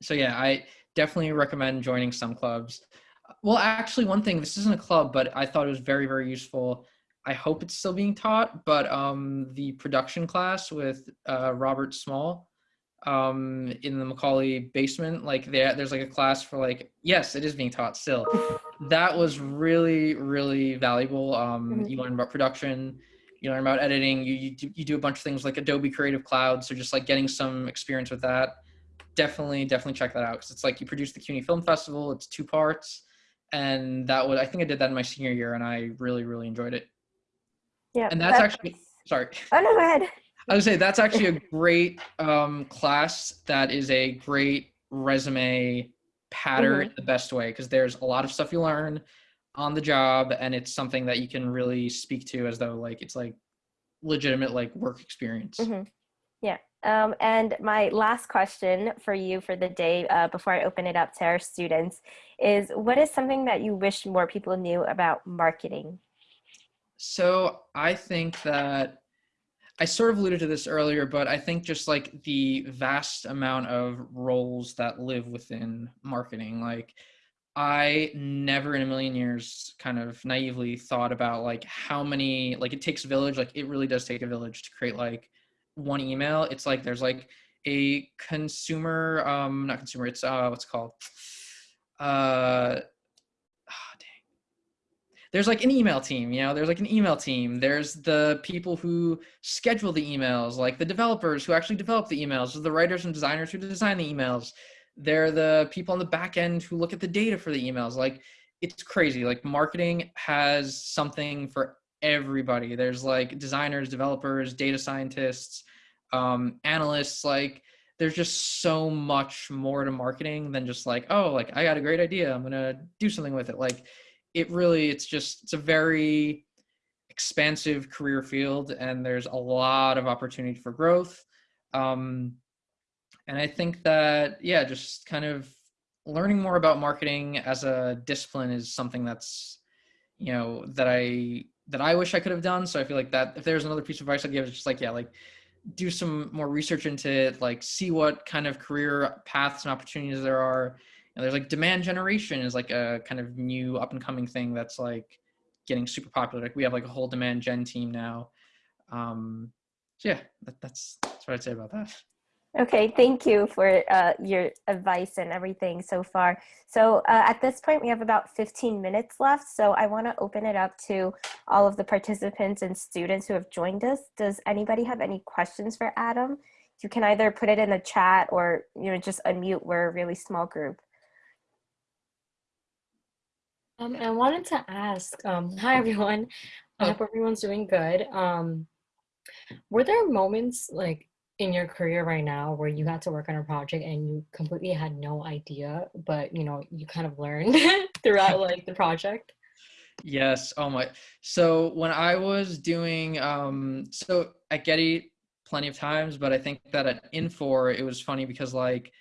so yeah, I, definitely recommend joining some clubs. Well, actually, one thing, this isn't a club, but I thought it was very, very useful. I hope it's still being taught, but um, the production class with uh, Robert Small, um, in the Macaulay basement. Like there, there's like a class for like, yes, it is being taught still. That was really, really valuable. Um, Mhm. You learn about production, you learn about editing, you, you, do, you do a bunch of things like Adobe Creative Cloud. So just like getting some experience with that. Definitely, definitely check that out because it's like you produce the CUNY Film Festival. It's two parts, and that was I think I did that in my senior year, and I really, really enjoyed it. Yeah. And that's that- actually sorry. Oh no, go ahead. I would say that's actually a great um, class. That is a great resume pattern Mhm. the best way because there's a lot of stuff you learn on the job, and it's something that you can really speak to as though like it's like legitimate like work experience. Mhm. Yeah. Um, and my last question for you for the day uh, before I open it up to our students is what is something that you wish more people knew about marketing? So I think that I sort of alluded to this earlier, but I think just like the vast amount of roles that live within marketing, like I never in a million years kind of naively thought about like how many like it takes village, like it really does take a village to create like one email. It's like there's like a consumer um not consumer, it's uh what's called? Uh there's like an email team you know there's like an email team. There's the people who schedule the emails like the developers who actually develop the emails the writers and designers who design the emails. They're the people on the back end who look at the data for the emails. Like it's crazy. Like marketing has something for everybody. There's like designers developers data scientists um, analysts. Like there's just so much more to marketing than just like oh like i got a great idea. I'm gonna do something with it. Like it really it's just it's a very expansive career field and there's a lot of opportunity for growth. Um, and i think that yeah just kind of learning more about marketing as a discipline is something that's you know that i that i wish i could have done. So i feel like that if there's another piece of advice i'd give it's just like yeah like do some more research into it like see what kind of career paths and opportunities there are and there's like demand generation is like a kind of new up and coming thing that's like getting super popular. Like we have like a whole demand gen team now. Um, so yeah, that, that's that's what I'd say about that. Okay, thank you for uh, your advice and everything so far. So uh, at this point, we have about 15 minutes left. So I want to open it up to all of the participants and students who have joined us. Does anybody have any questions for Adam? You can either put it in the chat or you know just unmute. We're a really small group. Um, I wanted to ask, um, hi everyone. I Oh. hope everyone's doing good. Um, were there moments like in your career right now where you had to work on a project and you completely had no idea, but you know, you kind of learned throughout like the project? Yes. Oh my. So when I was doing, um, so at Getty, plenty of times, but I think that at Infor, it was funny because like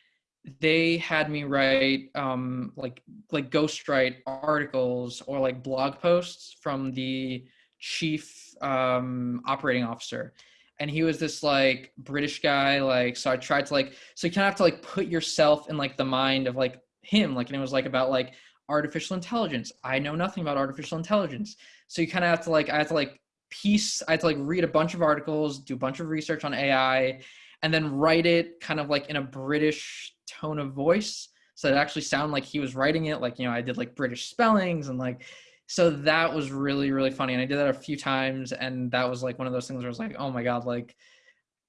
they had me write, um, like like ghostwrite articles or like blog posts from the chief um, operating officer, and he was this like British guy. Like, so I tried to like, so you kind of have to like put yourself in like the mind of like him. Like, and it was like about like artificial intelligence. I know nothing about artificial intelligence. So you kind of have to like, I have to like piece, I have to like read a bunch of articles, do a bunch of research on AI, and then write it kind of like in a British tone of voice. So it actually sounded like he was writing it. Like, you know, I did like British spellings and like, so that was really, really funny. And I did that a few times. And that was like one of those things where I was like, oh my God, like,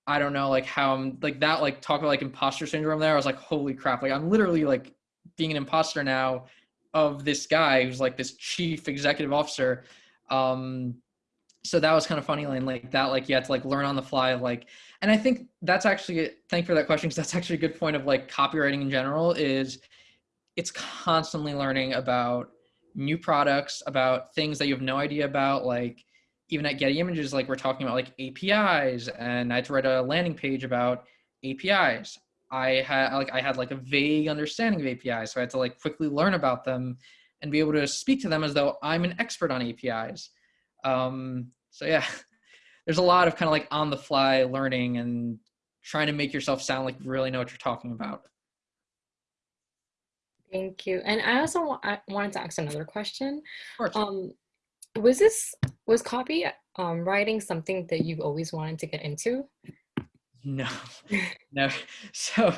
I don't know, like how I'm like that, like talk about like imposter syndrome there. I was like, holy crap. Like I'm literally like being an imposter now of this guy who's like this chief executive officer. Um, so that was kind of funny and like that, like you had to like learn on the fly of like, and I think that's actually, thank for that question. Cause that's actually a good point of like copywriting in general is it's constantly learning about new products, about things that you have no idea about. Like even at Getty Images, like we're talking about like APIs and I had to write a landing page about APIs. I had like I had like a vague understanding of APIs, so I had to like quickly learn about them and be able to speak to them as though I'm an expert on APIs. Um, so yeah, there's a lot of kind of like on the fly learning and trying to make yourself sound like you really know what you're talking about. Thank you. And I also wa- I wanted to ask another question. Of course. Um, was this was copy um, writing something that you've always wanted to get into? No, no. So,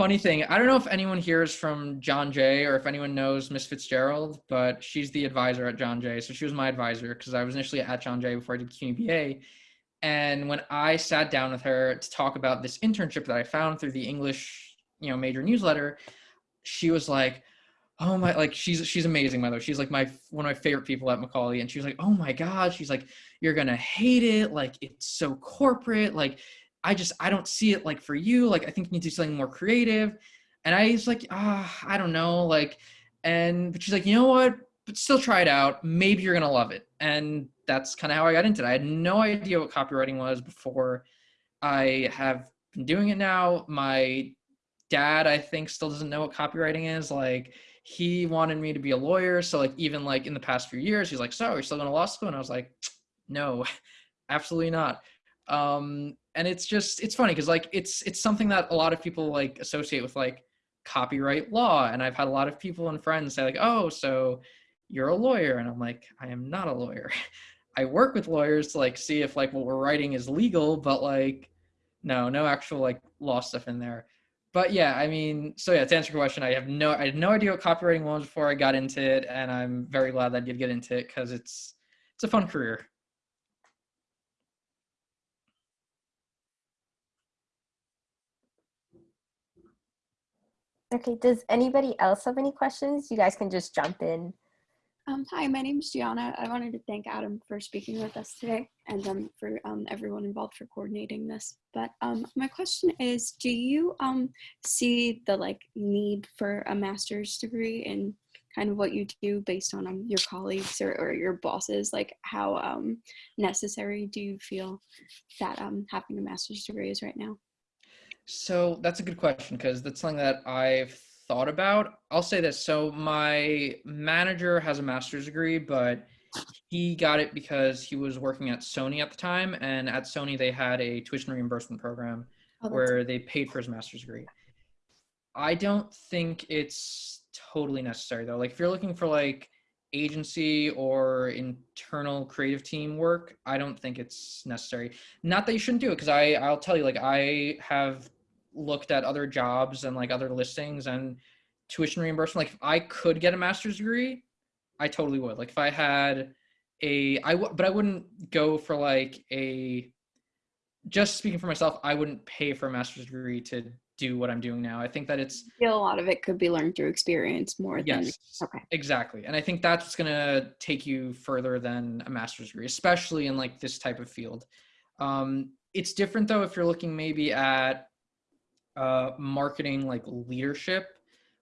funny thing, I don't know if anyone here is from John Jay or if anyone knows Miss Fitzgerald, but she's the advisor at John Jay. So she was my advisor because I was initially at John Jay before I did QBA. And when I sat down with her to talk about this internship that I found through the English, you know, major newsletter, she was like, "Oh my!" Like she's she's amazing, by the way. She's like my one of my favorite people at Macaulay, and she was like, "Oh my god!" She's like, "You're gonna hate it. Like it's so corporate. Like I just I don't see it like for you. Like I think you need to do something more creative." And I was like, "Ah, oh, I don't know." Like, and but she's like, "You know what? But still try it out. Maybe you're gonna love it." And that's kind of how I got into it. I had no idea what copywriting was before. I have been doing it now. My dad, I think, still doesn't know what copywriting is. Like he wanted me to be a lawyer. So like even like in the past few years, he's like, "So you're still going to law school?" And I was like, "No, absolutely not." Um, and it's just it's funny because like it's it's something that a lot of people like associate with like copyright law. And I've had a lot of people and friends say like, "Oh, so." you're a lawyer and i'm like i am not a lawyer I work with lawyers to like see if like what we're writing is legal, but like no, no actual like law stuff in there. But yeah, I mean, so yeah, to answer your question, I have no I had no idea what copywriting was before I got into it, and I'm very glad that I did get into it because it's it's a fun career. Okay, does anybody else have any questions? You guys can just jump in. Um, hi, my name is Gianna. I wanted to thank Adam for speaking with us today and um, for um, everyone involved for coordinating this. But um, my question is, do you um, see the like need for a master's degree in kind of what you do based on um, your colleagues or, or, your bosses? Like how necessary do you feel that having a master's degree is right now? So that's a good question because that's something that I've thought about. I'll say this. So my manager has a master's degree, but he got it because he was working at Sony at the time, and at Sony they had a tuition reimbursement program oh, where they paid for his master's degree. I don't think it's totally necessary though. Like if you're looking for like agency or internal creative team work, I don't think it's necessary. Not that you shouldn't do it, because I I'll tell you, like I have looked at other jobs and like other listings and tuition reimbursement. Like if I could get a master's degree, I totally would. Like if I had a, I w- but I wouldn't go for like a. Just speaking for myself, I wouldn't pay for a master's degree to do what I'm doing now. I think that it's a lot of it could be learned through experience more yes, than okay. Exactly. And I think that's gonna take you further than a master's degree, especially in like this type of field. Um, it's different though if you're looking maybe at uh, marketing like leadership.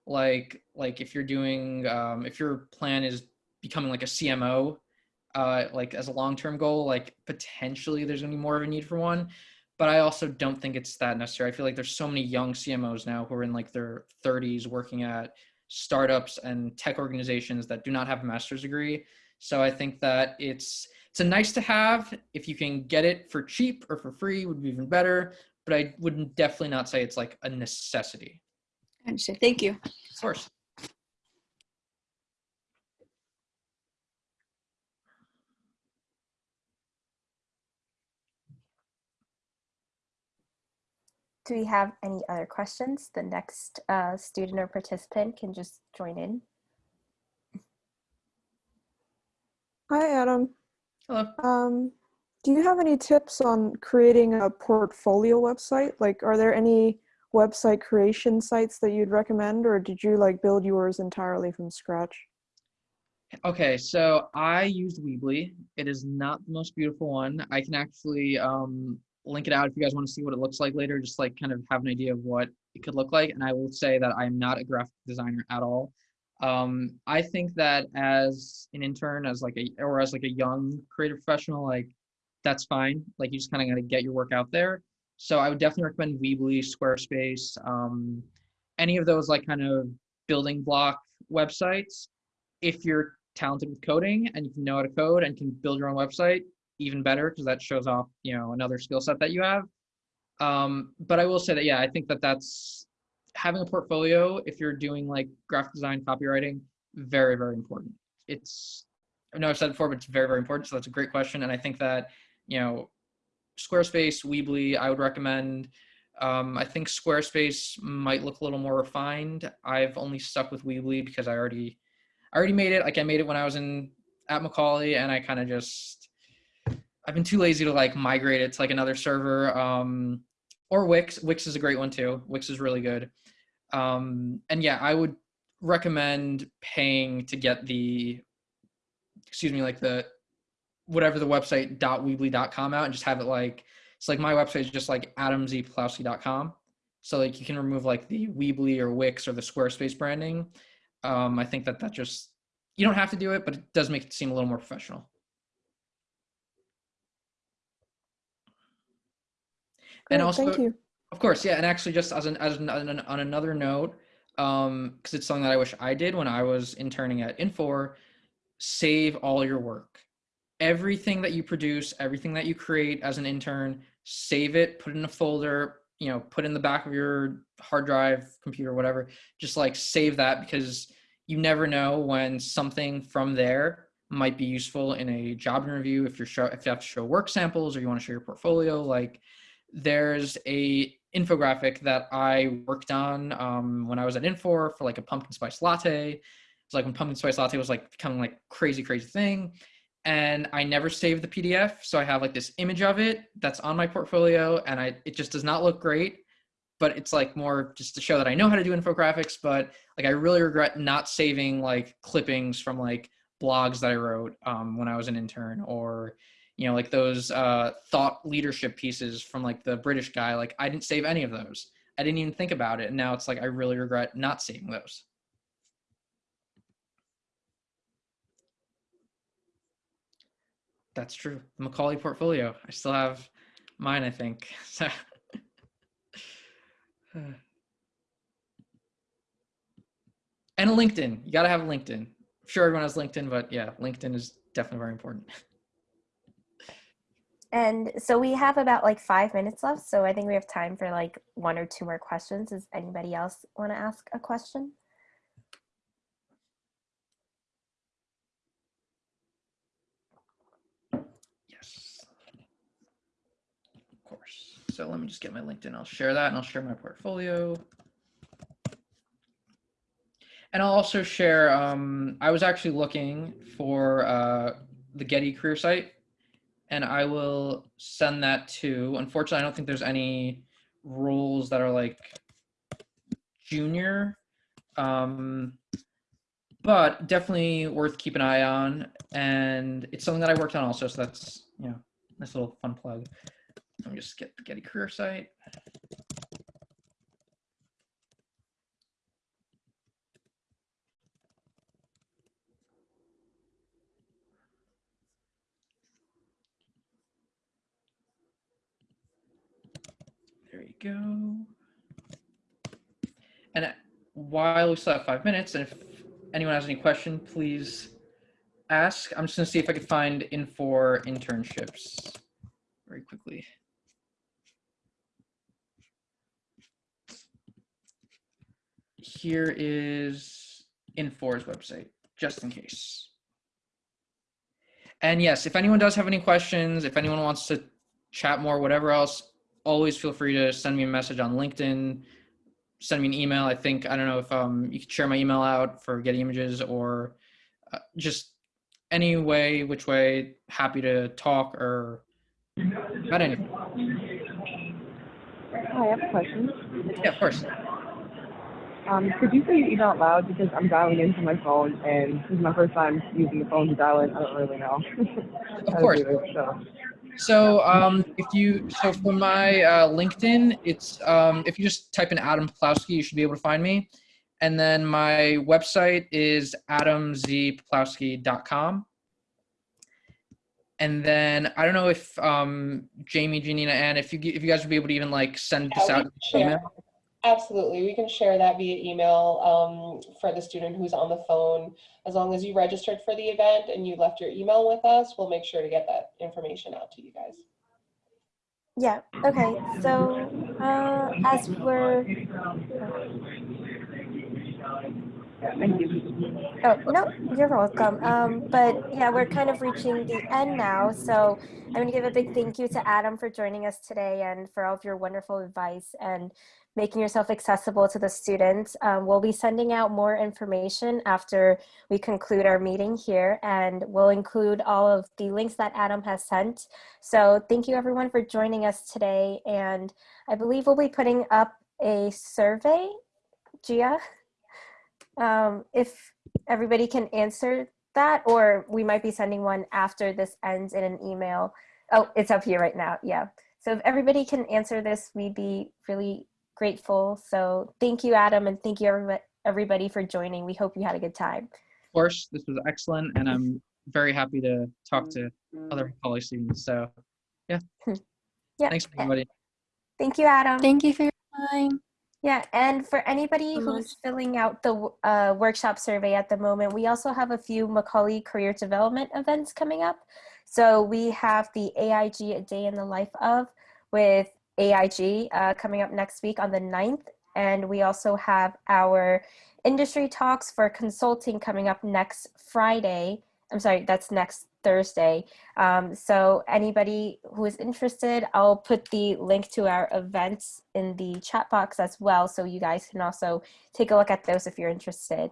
Like like if you're doing um, if your plan is becoming like a cmo uh, like as a long-term goal like potentially there's to be more of a need for one. But i also don't think it's that necessary. I feel like there's so many young cmos now who are in like their 30s working at startups and tech organizations that do not have a master's degree. So i think that it's it's a nice to have. If you can get it for cheap or for free would be even better but I would definitely not say it's like a necessity. I understand. Thank you. Of course. Do we have any other questions? The next uh, student or participant can just join in. Hi, Adam. Hello. Um, do you have any tips on creating a portfolio website? Like, are there any website creation sites that you'd recommend, or did you like build yours entirely from scratch? Okay, so I used Weebly. It is not the most beautiful one. I can actually um, link it out if you guys want to see what it looks like later, just like kind of have an idea of what it could look like. And I will say that I'm not a graphic designer at all. Um, I think that as an intern, as like a or as like a young creative professional, like that's fine. Like you just kind of got to get your work out there. So I would definitely recommend Weebly, Squarespace, um, any of those like kind of building block websites. If you're talented with coding and you can know how to code and can build your own website, even better because that shows off you know another skill set that you have. Um, but I will say that yeah, I think that that's having a portfolio if you're doing like graphic design, copywriting, very very important. It's I know I've said before, but it's very very important. So that's a great question, and I think that you know, Squarespace, Weebly, I would recommend. Um, I think Squarespace might look a little more refined. I've only stuck with Weebly because I already, I already made it. Like I made it when I was in at Macaulay, and I kind of just, I've been too lazy to like migrate it to like another server. Um, or Wix. Wix is a great one too. Wix is really good. Um, and yeah, I would recommend paying to get the, excuse me, like the whatever the website .weebly.com out and just have it like it's like my website is just like adamzpoplowski.com. So like you can remove like the Weebly or Wix or the Squarespace branding. Um, I think that that just you don't have to do it, but it does make it seem a little more professional. And also, thank you. of course, yeah, and actually, just as an as an, on, an- on another note, um, because it's something that I wish I did when I was interning at Infor, save all your work, everything that you produce, everything that you create as an intern, save it, put it in a folder, you know, put in the back of your hard drive, computer, whatever. Just like save that because you never know when something from there might be useful in a job interview if you're show if you have to show work samples or you want to show your portfolio like there's a infographic that I worked on um, when I was at Infor for like a pumpkin spice latte. It's like when pumpkin spice latte was like becoming like crazy, crazy thing. And I never saved the PDF. So I have like this image of it that's on my portfolio and I it just does not look great. But it's like more just to show that I know how to do infographics. But like I really regret not saving like clippings from like blogs that I wrote um, when I was an intern or you know like those uh, thought leadership pieces from like the british guy like i didn't save any of those i didn't even think about it and now it's like i really regret not saving those that's true the macaulay portfolio i still have mine i think so and a linkedin you got to have a linkedin I'm sure everyone has linkedin but yeah linkedin is definitely very important And so we have about like five minutes left. So I think we have time for like one or two more questions. Does anybody else want to ask a question? Yes. Of course. So let me just get my LinkedIn. I'll share that and I'll share my portfolio. And I'll also share, um, I was actually looking for uh, the Getty career site and I will send that to, unfortunately, I don't think there's any roles that are like junior. Um, but definitely worth keep an eye on and it's something that i worked on also so that's you know nice little fun plug let me just get the getty career site there you go and while we still have five minutes and if anyone has any question, please ask. I'm just gonna see if I can find in Infor internships very quickly. Here is Infor's website, just in case. And yes, if anyone does have any questions, if anyone wants to chat more, whatever else, always feel free to send me a message on LinkedIn, send me an email. I think I don't know if um, you could share my email out for Getty Images or uh, just any way, which way. Happy to talk or about anything. Hi, I have a question. Yeah, of course. Um, could you say your email out loud because I'm dialing into my phone and this is my first time using the phone to dial in. I don't really know. Of course. it, so. So um, if you so for my uh, LinkedIn, it's um, if you just type in Adam Poplowski, you should be able to find me. And then my website is adamzpoplowski.com. And then I don't know if um, Jamie, Janina, and if you if you guys would be able to even like send this Yeah, we out can in share. email. Absolutely. We can share that via email um, for the student who's on the phone. As long as you registered for the event and you left your email with us, we'll make sure to get that information out to you guys. Yeah, okay. So uh, as we're thank you. Oh, no, you're welcome. Um, but yeah, we're kind of reaching the end now. So I'm going to give a big thank you to Adam for joining us today and for all of your wonderful advice and making yourself accessible to the students. Um, we'll be sending out more information after we conclude our meeting here and we'll include all of the links that Adam has sent. So thank you everyone for joining us today. And I believe we'll be putting up a survey, Gia, um, if everybody can answer that, or we might be sending one after this ends in an email. Oh, it's up here right now, yeah. So if everybody can answer this, we'd be really grateful. So thank you, Adam, and thank you everybody, everybody for joining. We hope you had a good time. Of course, this was excellent, and I'm very happy to talk to other college students. So, yeah. Yeah. Thanks, everybody. Thank you, Adam. Thank you for your time. Yeah, and for anybody so who's filling out the uh, workshop survey at the moment, we also have a few Macaulay Career Development events coming up. So we have the AIG A Day in the Life of with AIG uh, coming up next week on the 9th. And we also have our industry talks for consulting coming up next Friday. I'm sorry, that's next Thursday. Um, so anybody who is interested, I'll put the link to our events in the chat box as well. So you guys can also take a look at those if you're interested.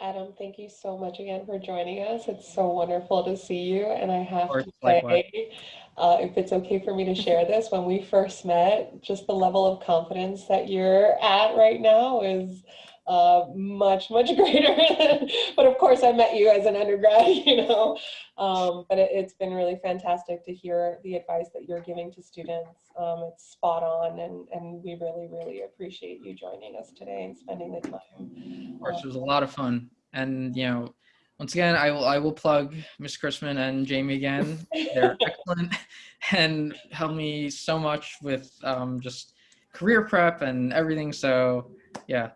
Adam, thank you so much again for joining us. It's so wonderful to see you. And I have to say, uh, if it's okay for me to share this, when we first met, just the level of confidence that you're at right now is uh, much, much greater. but of course, I met you as an undergrad, you know. Um, but it, it's been really fantastic to hear the advice that you're giving to students. Um, it's spot on, and, and we really, really appreciate you joining us today and spending the time. Of course, it was a lot of fun. And, you know, once again, I will, I will plug Miss Chrisman and Jamie again. They're excellent and helped me so much with um, just career prep and everything. So, yeah,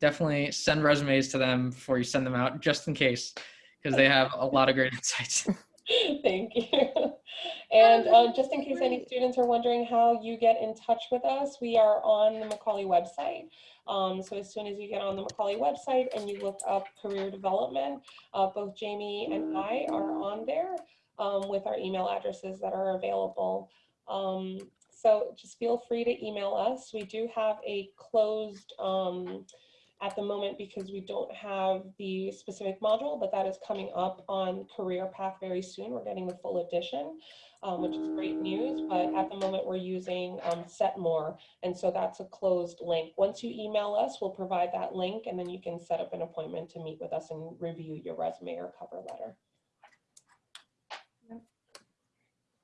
definitely send resumes to them before you send them out, just in case, because they have a lot of great insights. Thank you. And um, just in case any students are wondering how you get in touch with us, we are on the Macaulay website. Um, so as soon as you get on the Macaulay website and you look up career development, uh, both Jamie and I are on there um, with our email addresses that are available. Um, so just feel free to email us. We do have a closed um, at the moment because we don't have the specific module, but that is coming up on Career Path very soon. We're getting the full edition, um, which is great news. But at the moment, we're using um, Setmore, and so that's a closed link. Once you email us, we'll provide that link, and then you can set up an appointment to meet with us and review your resume or cover letter.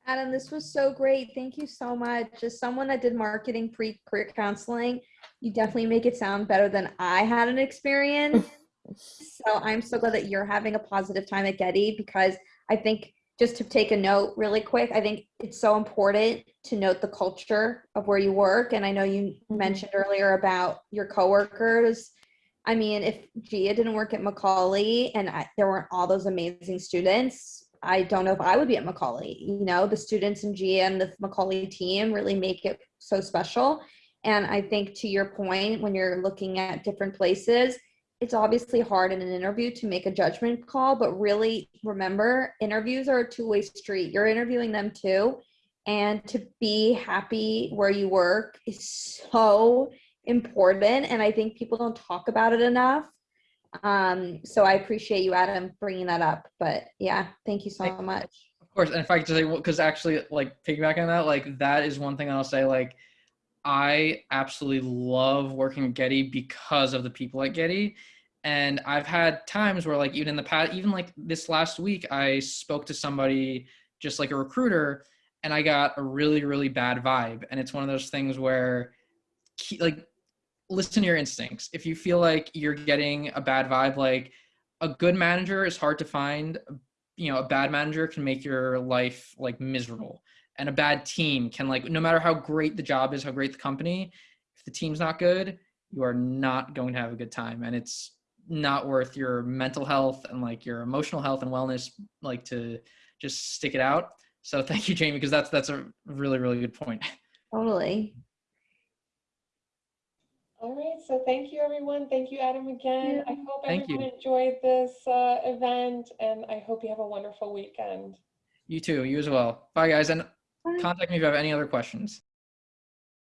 Adam, this was so great. Thank you so much. As someone that did marketing pre-career counseling, you definitely make it sound better than I had an experience. so I'm so glad that you're having a positive time at Getty because I think just to take a note really quick, I think it's so important to note the culture of where you work. And I know you mm-hmm. mentioned earlier about your coworkers. I mean, if Gia didn't work at Macaulay and I, there weren't all those amazing students, I don't know if I would be at Macaulay. You know, the students and the Macaulay team really make it so special. And I think to your point, when you're looking at different places, it's obviously hard in an interview to make a judgment call, but really remember interviews are a two way street. You're interviewing them too. And to be happy where you work is so important. And I think people don't talk about it enough. Um, so I appreciate you, Adam, bringing that up. But yeah, thank you so Thank- much. Of course, and if I could just say, because actually, like piggyback on that, like that is one thing I'll say. Like, I absolutely love working at Getty because of the people at Getty, and I've had times where, like, even in the past, even like this last week, I spoke to somebody just like a recruiter, and I got a really, really bad vibe, and it's one of those things where, like, listen to your instincts. If you feel like you're getting a bad vibe, like a good manager is hard to find you know a bad manager can make your life like miserable and a bad team can like no matter how great the job is how great the company if the team's not good you are not going to have a good time and it's not worth your mental health and like your emotional health and wellness like to just stick it out. So thank you, Jamie, because that's that's a really really good point. Totally. All right, so thank you, everyone. Thank you, Adam, again. I hope Thank you. everyone enjoyed this uh, event, and I hope you have a wonderful weekend. You too. You as well. Bye, guys, and Bye. contact me if you have any other questions.